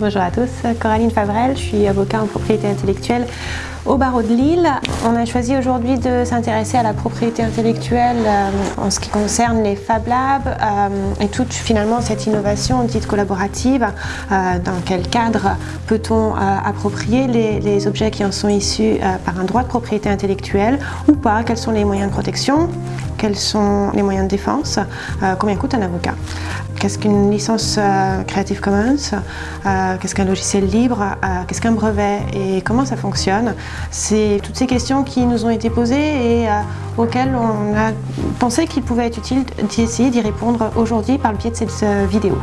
Bonjour à tous, Coraline Favrel, je suis avocat en propriété intellectuelle au barreau de Lille. On a choisi aujourd'hui de s'intéresser à la propriété intellectuelle euh, en ce qui concerne les Fab Labs euh, et toute finalement cette innovation dite collaborative. Euh, dans quel cadre peut-on approprier les, objets qui en sont issus par un droit de propriété intellectuelle ou pas? Quels sont les moyens de protection? Quels sont les moyens de défense? Combien coûte un avocat? Qu'est-ce qu'une licence Creative Commons? Qu'est-ce qu'un logiciel libre? Qu'est-ce qu'un brevet? Et comment ça fonctionne? C'est toutes ces questions qui nous ont été posées et auxquelles on a pensé qu'il pouvait être utile d'essayer d'y répondre aujourd'hui par le biais de cette vidéo.